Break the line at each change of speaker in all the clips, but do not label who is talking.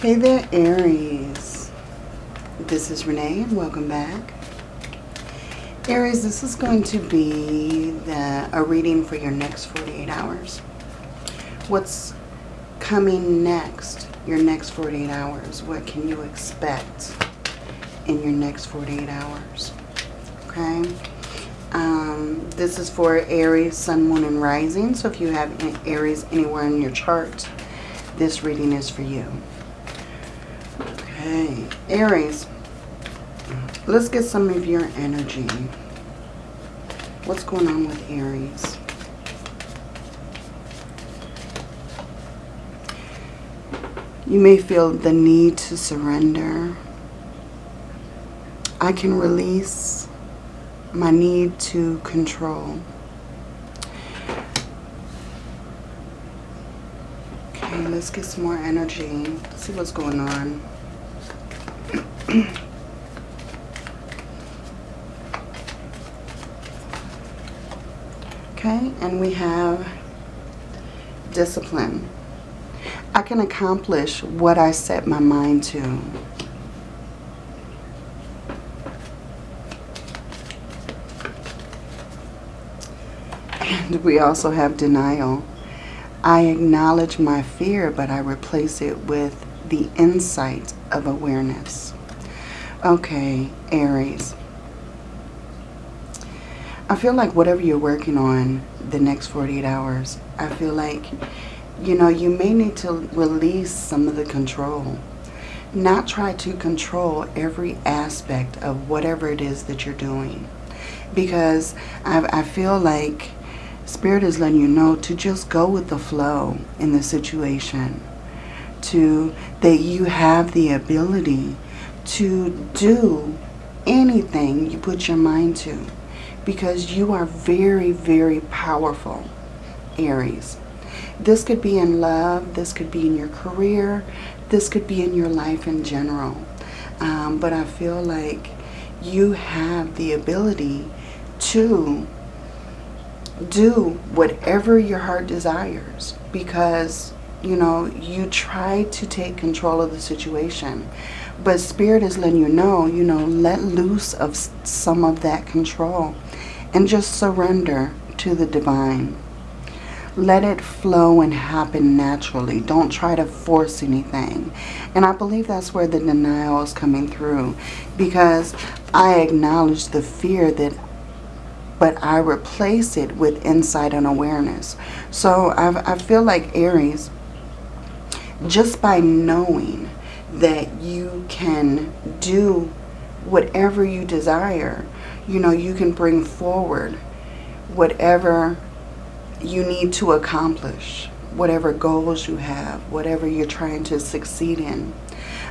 Hey there, Aries. This is Renee and welcome back. Aries, this is going to be the, a reading for your next 48 hours. What's coming next, your next 48 hours? What can you expect in your next 48 hours? Okay. Um, this is for Aries, Sun, Moon, and Rising. So if you have Aries anywhere in your chart, this reading is for you. Okay, Aries, let's get some of your energy. What's going on with Aries? You may feel the need to surrender. I can release my need to control. Okay, let's get some more energy. See what's going on. okay, and we have discipline. I can accomplish what I set my mind to. And we also have denial. I acknowledge my fear, but I replace it with the insight of awareness. Okay, Aries. I feel like whatever you're working on the next 48 hours, I feel like, you know, you may need to release some of the control. Not try to control every aspect of whatever it is that you're doing. Because I, I feel like Spirit is letting you know to just go with the flow in the situation. To that you have the ability to do anything you put your mind to. Because you are very, very powerful, Aries. This could be in love. This could be in your career. This could be in your life in general. Um, but I feel like you have the ability to do whatever your heart desires because you know you try to take control of the situation but spirit is letting you know you know let loose of some of that control and just surrender to the divine. Let it flow and happen naturally. Don't try to force anything. And i believe that's where the denial is coming through because i acknowledge the fear that but I replace it with insight and awareness. So I, I feel like Aries, just by knowing that you can do whatever you desire, you know, you can bring forward whatever you need to accomplish, whatever goals you have, whatever you're trying to succeed in.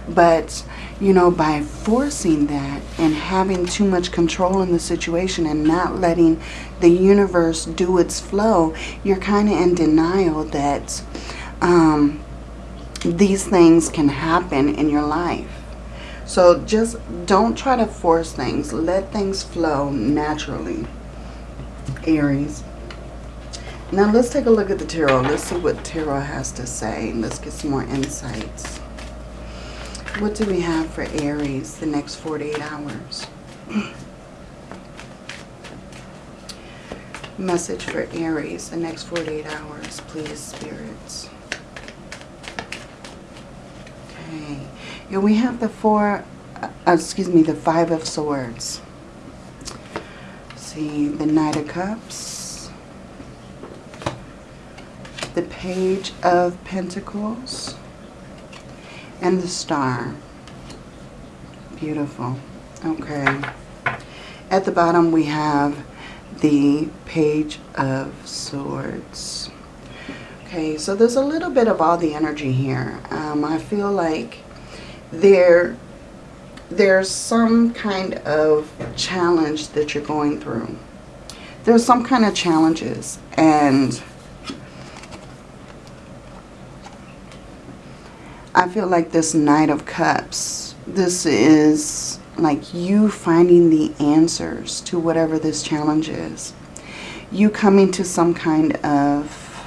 But, you know, by forcing that and having too much control in the situation and not letting the universe do its flow, you're kind of in denial that um, these things can happen in your life. So just don't try to force things. Let things flow naturally, Aries. Now let's take a look at the tarot. Let's see what tarot has to say. Let's get some more insights. What do we have for Aries the next 48 hours? Message for Aries the next 48 hours, please, spirits. Okay. And we have the four, uh, excuse me, the five of swords. see, the Knight of Cups. The Page of Pentacles and the star. Beautiful. Okay. At the bottom we have the Page of Swords. Okay, so there's a little bit of all the energy here. Um, I feel like there, there's some kind of challenge that you're going through. There's some kind of challenges and I feel like this Knight of Cups, this is like you finding the answers to whatever this challenge is. You coming to some kind of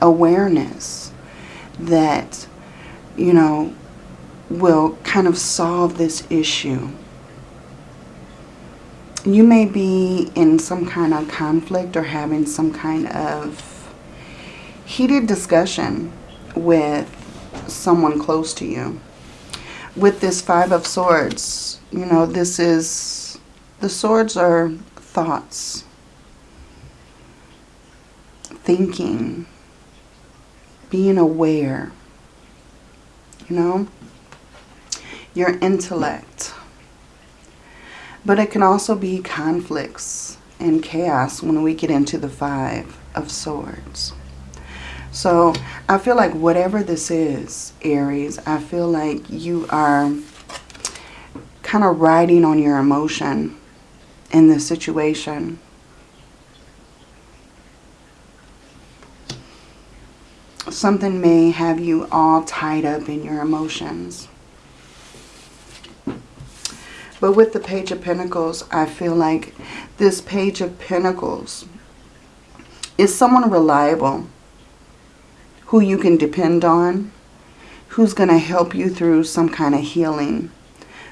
awareness that, you know, will kind of solve this issue. You may be in some kind of conflict or having some kind of heated discussion with someone close to you. With this Five of Swords, you know, this is, the swords are thoughts, thinking, being aware, you know, your intellect. But it can also be conflicts and chaos when we get into the Five of Swords. So I feel like whatever this is, Aries, I feel like you are kind of riding on your emotion in this situation. Something may have you all tied up in your emotions. But with the Page of Pentacles, I feel like this Page of Pentacles is someone reliable who you can depend on, who's going to help you through some kind of healing,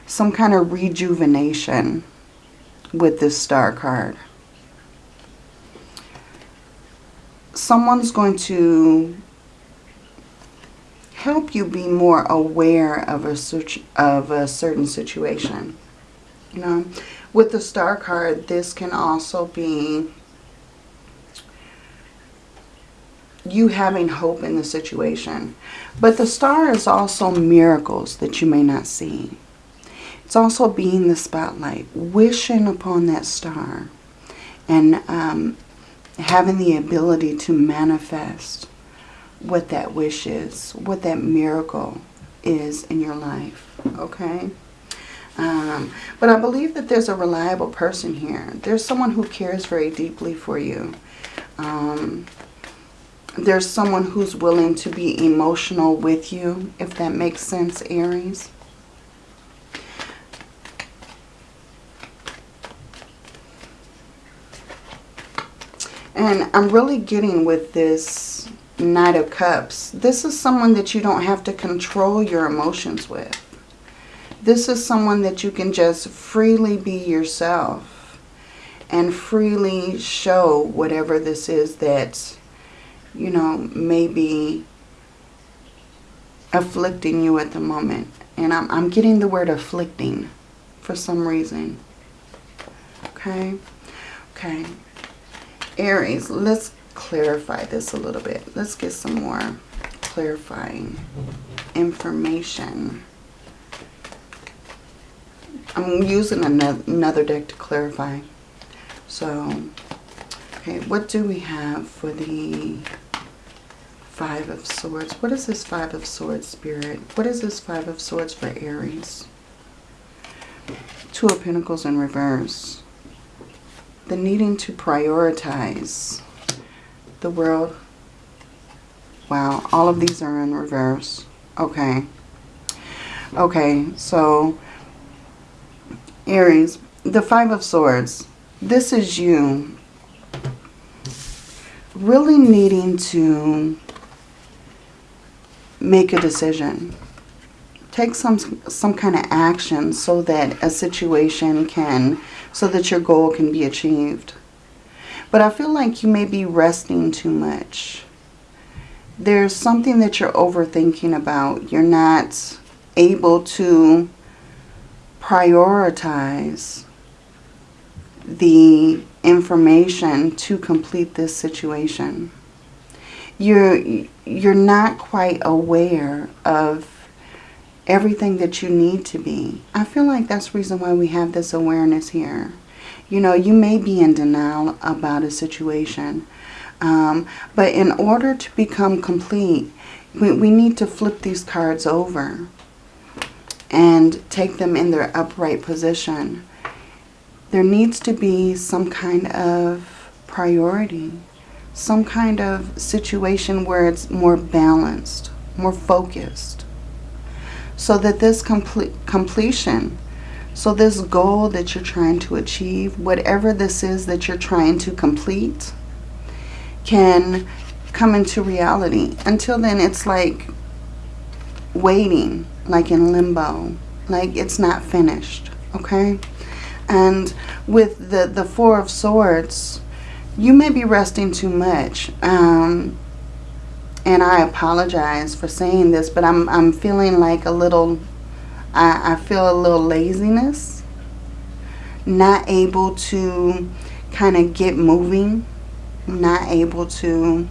some kind of rejuvenation with this star card. Someone's going to help you be more aware of a, of a certain situation. You know, with the star card, this can also be you having hope in the situation. But the star is also miracles that you may not see. It's also being the spotlight, wishing upon that star and um, having the ability to manifest what that wish is, what that miracle is in your life, okay? Um, but I believe that there's a reliable person here. There's someone who cares very deeply for you. Um, there's someone who's willing to be emotional with you, if that makes sense, Aries. And I'm really getting with this Knight of Cups. This is someone that you don't have to control your emotions with. This is someone that you can just freely be yourself and freely show whatever this is that, you know, maybe afflicting you at the moment. And I'm, I'm getting the word afflicting for some reason. Okay? Okay. Aries, let's clarify this a little bit. Let's get some more clarifying information. I'm using another deck to clarify. So, okay, what do we have for the Five of Swords? What is this Five of Swords, Spirit? What is this Five of Swords for Aries? Two of Pentacles in reverse the needing to prioritize the world. Wow, all of these are in reverse. Okay. Okay, so Aries, the Five of Swords. This is you really needing to make a decision. Take some some kind of action so that a situation can so that your goal can be achieved. But I feel like you may be resting too much. There's something that you're overthinking about. You're not able to prioritize the information to complete this situation. You're, you're not quite aware of everything that you need to be. I feel like that's the reason why we have this awareness here. You know, you may be in denial about a situation. Um, but in order to become complete, we, we need to flip these cards over and take them in their upright position. There needs to be some kind of priority, some kind of situation where it's more balanced, more focused so that this complete completion, so this goal that you're trying to achieve, whatever this is that you're trying to complete, can come into reality. Until then, it's like waiting, like in limbo, like it's not finished, okay? And with the, the Four of Swords, you may be resting too much. Um, and I apologize for saying this, but I'm, I'm feeling like a little, I, I feel a little laziness. Not able to kind of get moving. Not able to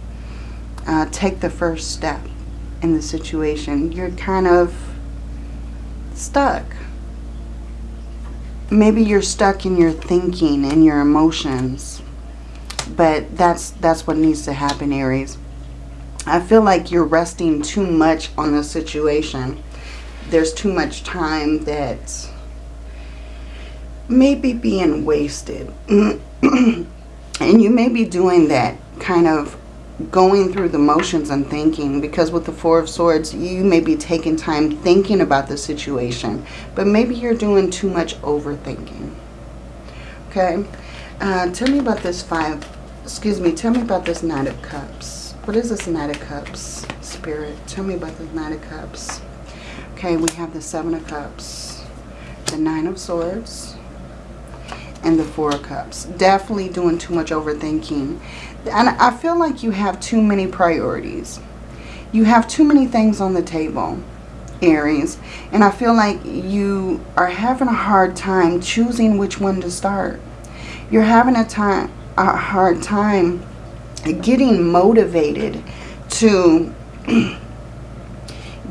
uh, take the first step in the situation. You're kind of stuck. Maybe you're stuck in your thinking and your emotions. But that's that's what needs to happen, Aries. I feel like you're resting too much on the situation. There's too much time that may be being wasted. and you may be doing that kind of going through the motions and thinking because with the Four of Swords, you may be taking time thinking about the situation. But maybe you're doing too much overthinking. Okay? Uh, tell me about this five, excuse me, tell me about this Knight of Cups. What is this Knight of Cups, Spirit? Tell me about this Knight of Cups. Okay, we have the Seven of Cups, the Nine of Swords, and the Four of Cups. Definitely doing too much overthinking. And I feel like you have too many priorities. You have too many things on the table, Aries. And I feel like you are having a hard time choosing which one to start. You're having a time a hard time getting motivated to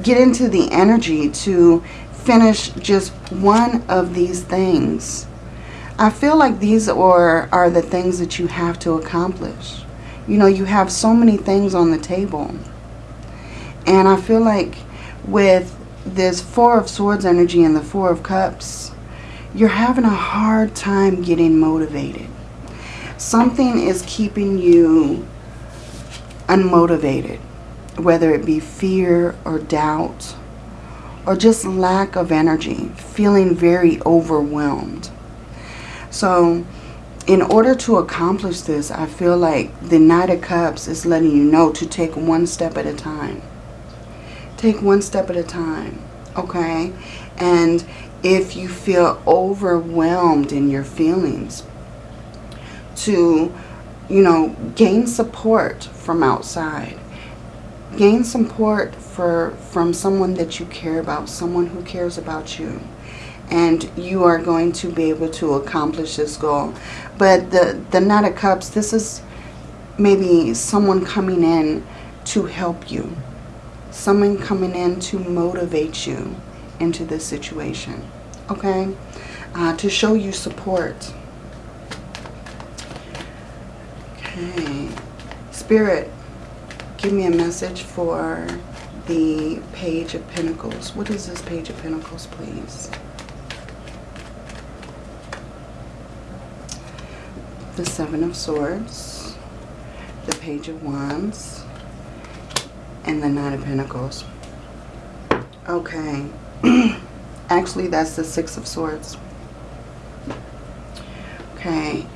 get into the energy to finish just one of these things I feel like these are, are the things that you have to accomplish. You know, you have so many things on the table. And I feel like with this Four of Swords energy and the Four of Cups, you're having a hard time getting motivated. Something is keeping you unmotivated, whether it be fear or doubt or just lack of energy, feeling very overwhelmed. So in order to accomplish this, I feel like the Knight of Cups is letting you know to take one step at a time. Take one step at a time, okay? And if you feel overwhelmed in your feelings, to, you know, gain support from outside. Gain support for from someone that you care about, someone who cares about you and you are going to be able to accomplish this goal. But the, the Knight of Cups, this is maybe someone coming in to help you. Someone coming in to motivate you into this situation. Okay? Uh, to show you support. Okay. Spirit, give me a message for the Page of Pentacles. What is this Page of Pentacles, please? The Seven of Swords, the Page of Wands, and the Nine of Pentacles. Okay. Actually, that's the Six of Swords. Okay.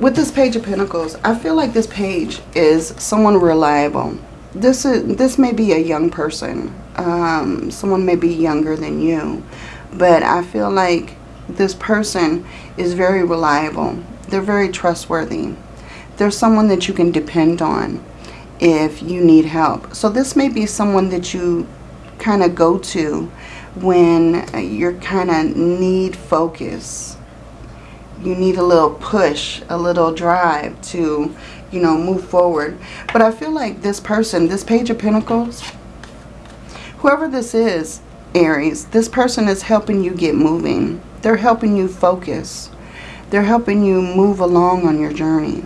With this Page of Pentacles, I feel like this page is someone reliable. This is this may be a young person. Um, someone may be younger than you. But I feel like this person is very reliable. They're very trustworthy. They're someone that you can depend on if you need help. So this may be someone that you kind of go to when you're kind of need focus. You need a little push, a little drive to, you know, move forward. But I feel like this person, this Page of Pentacles, whoever this is, Aries, this person is helping you get moving. They're helping you focus. They're helping you move along on your journey.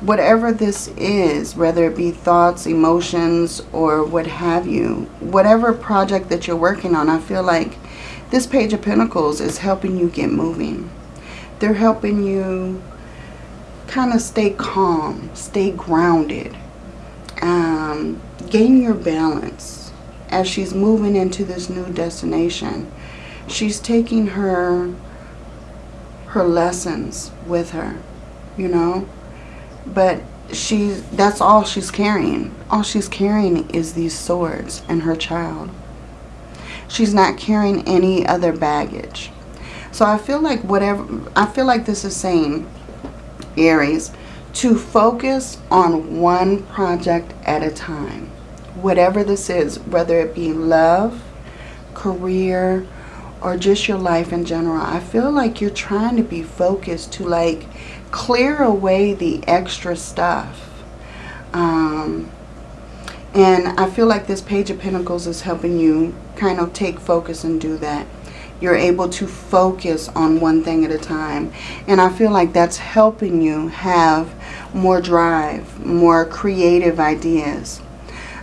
Whatever this is, whether it be thoughts, emotions, or what have you, whatever project that you're working on, I feel like this Page of Pentacles is helping you get moving. They're helping you kind of stay calm, stay grounded, um, gain your balance as she's moving into this new destination she's taking her her lessons with her, you know. But she that's all she's carrying. All she's carrying is these swords and her child. She's not carrying any other baggage. So I feel like whatever, I feel like this is saying, Aries, to focus on one project at a time. Whatever this is, whether it be love, career, or just your life in general. I feel like you're trying to be focused to like clear away the extra stuff. Um, and I feel like this Page of Pentacles is helping you kind of take focus and do that. You're able to focus on one thing at a time. And I feel like that's helping you have more drive, more creative ideas.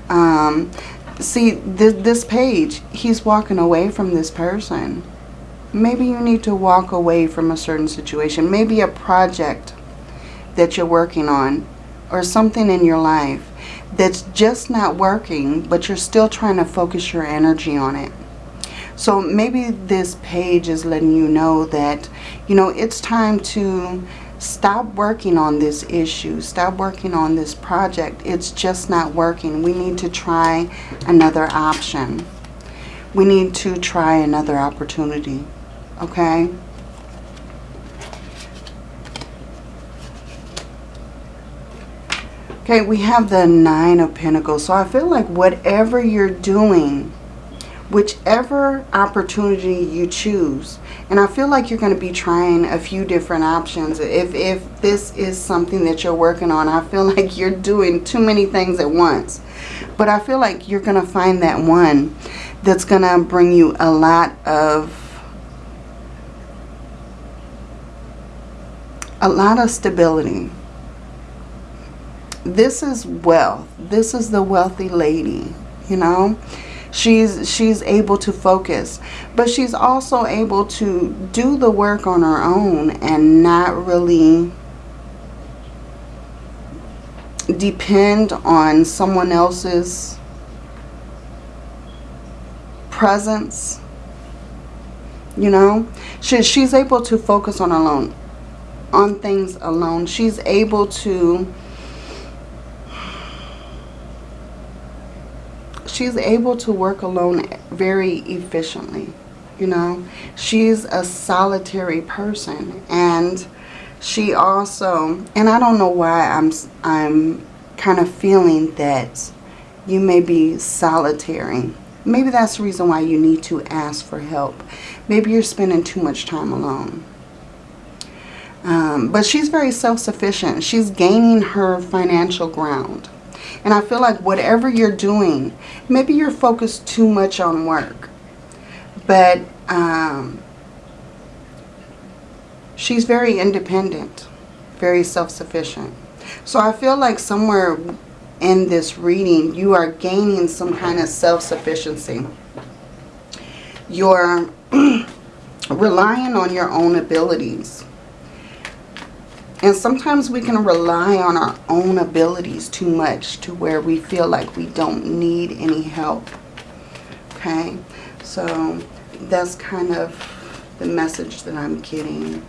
Um, see, th this page, he's walking away from this person. Maybe you need to walk away from a certain situation. Maybe a project that you're working on or something in your life that's just not working, but you're still trying to focus your energy on it. So maybe this page is letting you know that, you know, it's time to stop working on this issue. Stop working on this project. It's just not working. We need to try another option. We need to try another opportunity. Okay? Okay, we have the Nine of Pentacles. So I feel like whatever you're doing, whichever opportunity you choose, and I feel like you're going to be trying a few different options. If, if this is something that you're working on, I feel like you're doing too many things at once. But I feel like you're going to find that one that's going to bring you a lot of a lot of stability this is wealth. This is the wealthy lady, you know. She's she's able to focus, but she's also able to do the work on her own and not really depend on someone else's presence. You know, she, she's able to focus on alone, on things alone. She's able to she's able to work alone very efficiently. You know, she's a solitary person and she also, and I don't know why I'm, I'm kind of feeling that you may be solitary. Maybe that's the reason why you need to ask for help. Maybe you're spending too much time alone. Um, but she's very self-sufficient. She's gaining her financial ground. And I feel like whatever you're doing, maybe you're focused too much on work. But um, she's very independent, very self-sufficient. So I feel like somewhere in this reading, you are gaining some kind of self-sufficiency. You're relying on your own abilities. And sometimes we can rely on our own abilities too much to where we feel like we don't need any help. Okay, so that's kind of the message that I'm getting.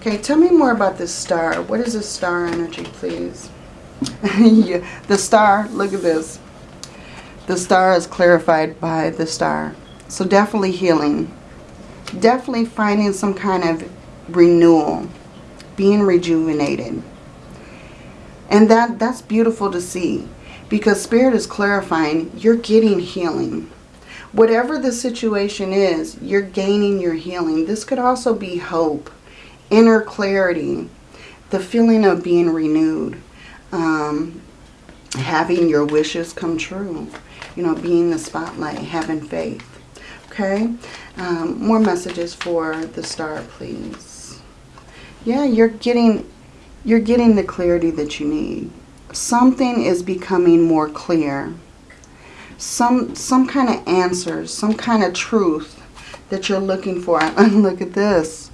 Okay, tell me more about this star. What is this star energy, please? yeah, the star, look at this. The star is clarified by the star. So definitely healing. Definitely finding some kind of renewal being rejuvenated. And that that's beautiful to see because Spirit is clarifying you're getting healing. Whatever the situation is, you're gaining your healing. This could also be hope, inner clarity, the feeling of being renewed, um, having your wishes come true, you know, being the spotlight, having faith. Okay, um, more messages for the star, please yeah, you're getting you're getting the clarity that you need. Something is becoming more clear. Some some kind of answers, some kind of truth that you're looking for. Look at this.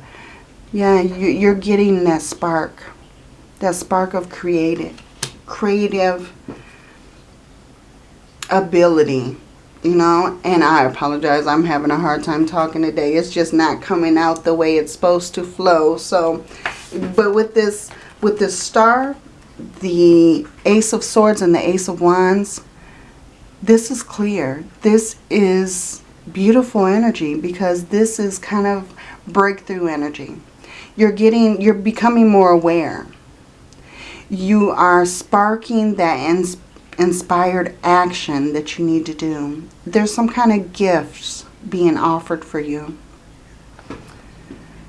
Yeah, you're getting that spark. That spark of creative, creative ability you know and I apologize I'm having a hard time talking today it's just not coming out the way it's supposed to flow so but with this with this star the Ace of Swords and the Ace of Wands, this is clear. This is beautiful energy because this is kind of breakthrough energy. You're getting, you're becoming more aware. You are sparking that inspired action that you need to do. There's some kind of gifts being offered for you.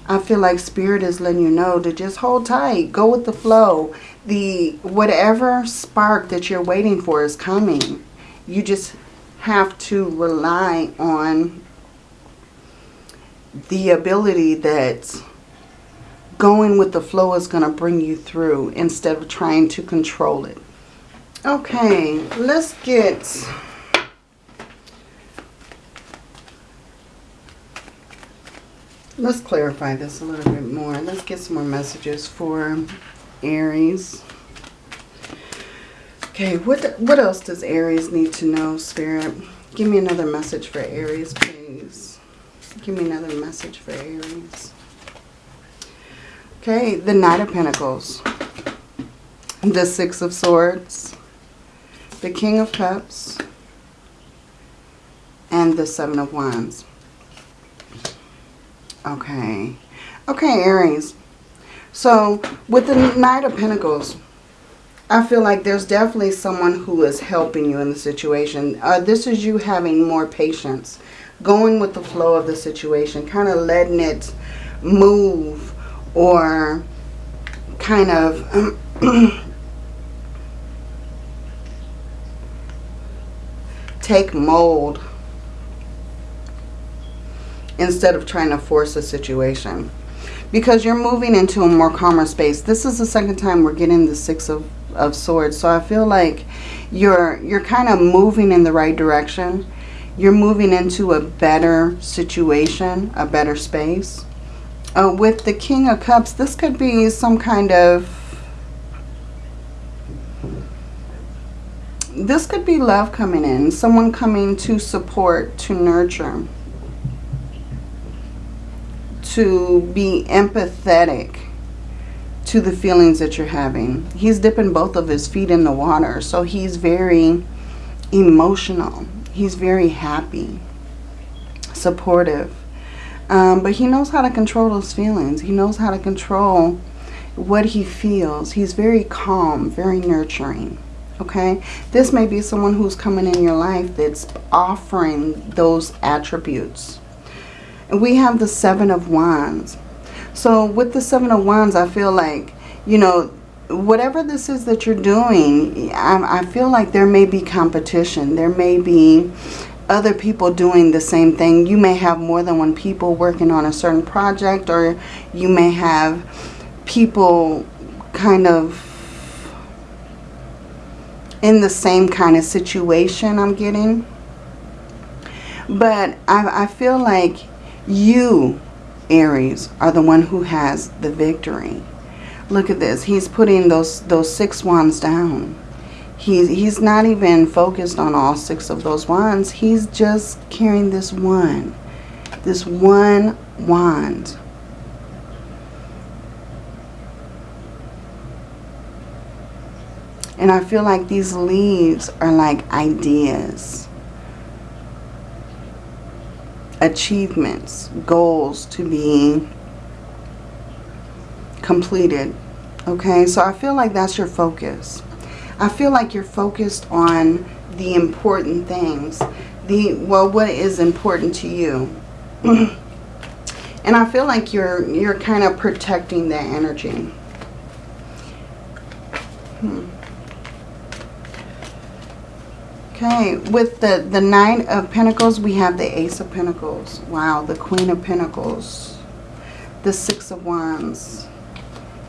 I feel like Spirit is letting you know to just hold tight. Go with the flow. The whatever spark that you're waiting for is coming. You just have to rely on the ability that going with the flow is going to bring you through instead of trying to control it. Okay, let's get Let's clarify this a little bit more. Let's get some more messages for Aries. Okay, what, what else does Aries need to know, Spirit? Give me another message for Aries, please. Give me another message for Aries. Okay, the Knight of Pentacles. The Six of Swords. The King of Cups. And the Seven of Wands. Okay. Okay, Aries. So, with the Knight of Pentacles, I feel like there's definitely someone who is helping you in the situation. Uh, this is you having more patience. Going with the flow of the situation. Kind of letting it move or kind of... take mold instead of trying to force a situation. Because you're moving into a more calmer space. This is the second time we're getting the Six of, of Swords. So I feel like you're, you're kind of moving in the right direction. You're moving into a better situation, a better space. Uh, with the King of Cups, this could be some kind of... This could be love coming in. Someone coming to support, to nurture to be empathetic to the feelings that you're having. He's dipping both of his feet in the water. So he's very emotional. He's very happy, supportive. Um, but he knows how to control those feelings. He knows how to control what he feels. He's very calm, very nurturing. Okay? This may be someone who's coming in your life that's offering those attributes we have the Seven of Wands. So with the Seven of Wands, I feel like, you know, whatever this is that you're doing, I, I feel like there may be competition. There may be other people doing the same thing. You may have more than one people working on a certain project or you may have people kind of in the same kind of situation I'm getting. But I, I feel like you, Aries, are the one who has the victory. Look at this. He's putting those, those six wands down. He's, he's not even focused on all six of those wands. He's just carrying this one. This one wand. And I feel like these leaves are like ideas achievements, goals to be completed. Okay, so I feel like that's your focus. I feel like you're focused on the important things. The well, what is important to you. and I feel like you're you're kind of protecting that energy. Hmm. Okay, with the, the Nine of Pentacles, we have the Ace of Pentacles. Wow, the Queen of Pentacles. The Six of Wands.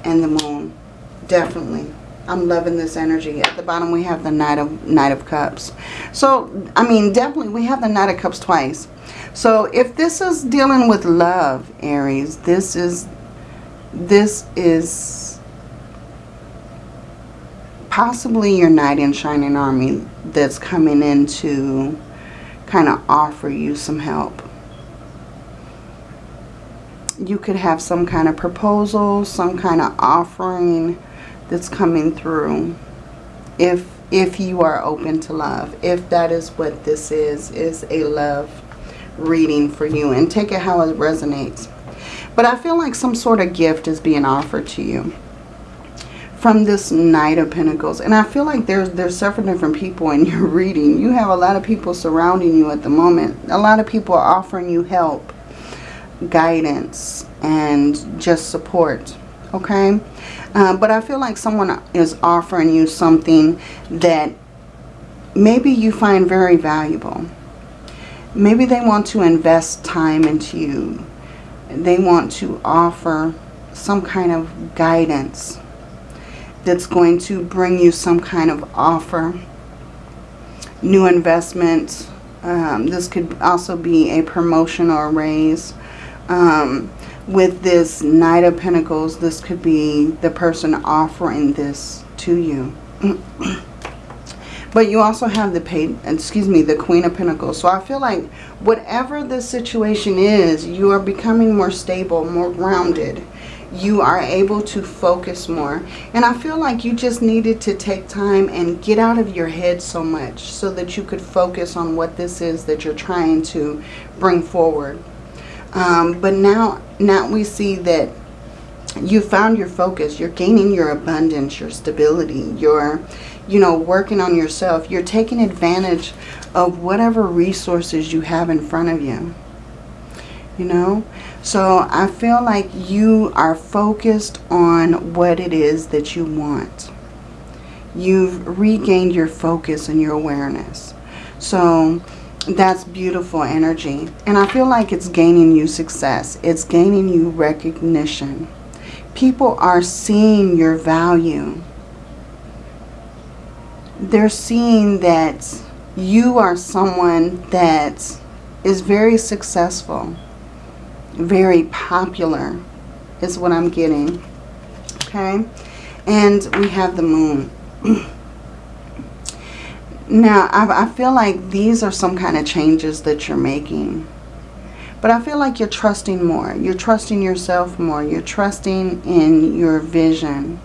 And the Moon. Definitely. I'm loving this energy. At the bottom, we have the Knight of, Knight of Cups. So, I mean, definitely, we have the Knight of Cups twice. So, if this is dealing with love, Aries, this is, this is possibly your knight in shining army that's coming in to kind of offer you some help. You could have some kind of proposal, some kind of offering that's coming through. If if you are open to love. If that is what this is, is a love reading for you. And take it how it resonates. But I feel like some sort of gift is being offered to you from this Knight of Pentacles. And I feel like there's, there's several different people in your reading. You have a lot of people surrounding you at the moment. A lot of people are offering you help, guidance, and just support. Okay? Uh, but I feel like someone is offering you something that maybe you find very valuable. Maybe they want to invest time into you. They want to offer some kind of guidance that's going to bring you some kind of offer, new investment. Um, this could also be a promotion or a raise. Um, with this Knight of Pentacles, this could be the person offering this to you. but you also have the paid, excuse me, the Queen of Pentacles. So I feel like whatever the situation is, you are becoming more stable, more grounded you are able to focus more. And I feel like you just needed to take time and get out of your head so much so that you could focus on what this is that you're trying to bring forward. Um, but now, now we see that you found your focus. You're gaining your abundance, your stability. You're, you know, working on yourself. You're taking advantage of whatever resources you have in front of you. You know, so I feel like you are focused on what it is that you want. You've regained your focus and your awareness. So that's beautiful energy. And I feel like it's gaining you success. It's gaining you recognition. People are seeing your value. They're seeing that you are someone that is very successful very popular is what I'm getting. Okay. And we have the moon. now, I, I feel like these are some kind of changes that you're making. But I feel like you're trusting more. You're trusting yourself more. You're trusting in your vision.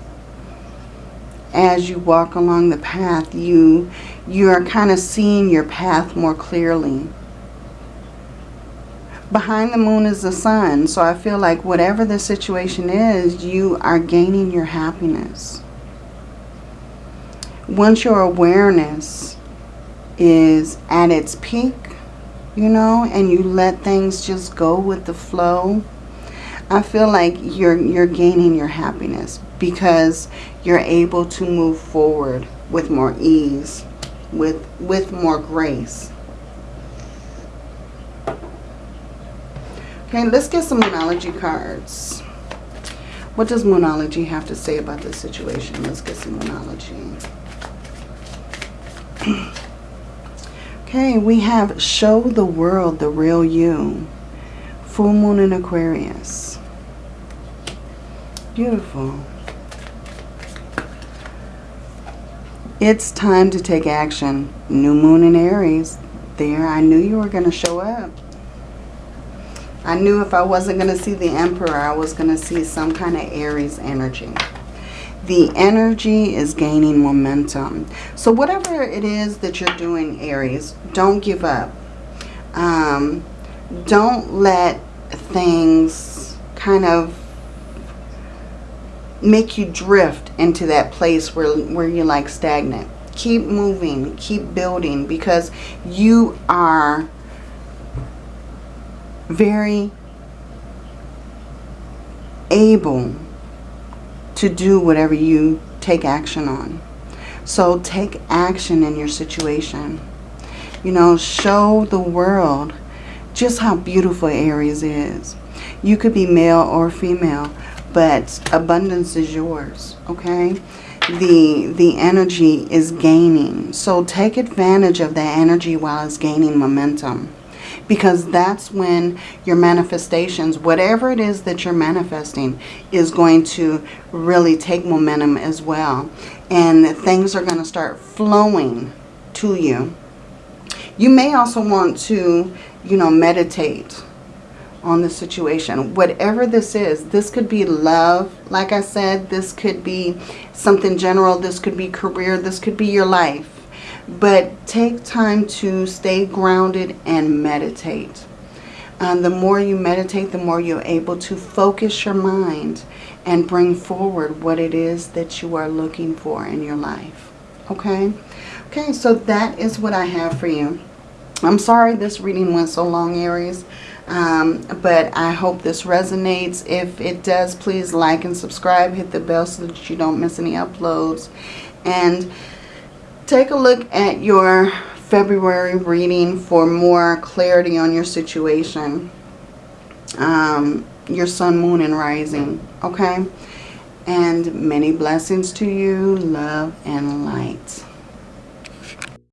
As you walk along the path, you, you're kind of seeing your path more clearly behind the moon is the sun. So I feel like whatever the situation is, you are gaining your happiness. Once your awareness is at its peak, you know, and you let things just go with the flow, I feel like you're you're gaining your happiness because you're able to move forward with more ease, with with more grace. Okay, let's get some Moonology cards. What does Moonology have to say about this situation? Let's get some Moonology. okay, we have Show the World the Real You. Full Moon in Aquarius. Beautiful. It's time to take action. New Moon in Aries. There, I knew you were going to show up. I knew if I wasn't going to see the Emperor, I was going to see some kind of Aries energy. The energy is gaining momentum. So whatever it is that you're doing, Aries, don't give up. Um, don't let things kind of make you drift into that place where, where you're like stagnant. Keep moving, keep building because you are very able to do whatever you take action on. So take action in your situation. You know, show the world just how beautiful Aries is. You could be male or female, but abundance is yours, okay? The, the energy is gaining. So take advantage of that energy while it's gaining momentum because that's when your manifestations, whatever it is that you're manifesting, is going to really take momentum as well. And things are going to start flowing to you. You may also want to, you know, meditate on the situation. Whatever this is, this could be love, like I said, this could be something general, this could be career, this could be your life. But take time to stay grounded and meditate. And the more you meditate, the more you're able to focus your mind and bring forward what it is that you are looking for in your life. Okay? Okay, so that is what I have for you. I'm sorry this reading went so long, Aries. Um, but I hope this resonates. If it does, please like and subscribe. Hit the bell so that you don't miss any uploads. And take a look at your February reading for more clarity on your situation. Um, your sun, moon, and rising. Okay? And many blessings to you. Love and light.